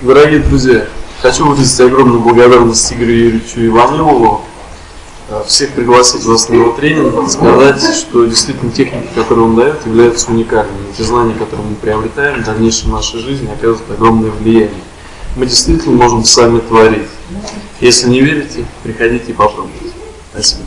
Дорогие друзья, хочу выразить огромную благодарность Игорю Юрьевичу Иванову, э, всех пригласить вас на его тренинг, сказать, что действительно техники, которые он дает, являются уникальными. Те знания, которые мы приобретаем в дальнейшем нашей жизни, оказывают огромное влияние. Мы действительно можем сами творить. Если не верите, приходите и попробуйте. Спасибо.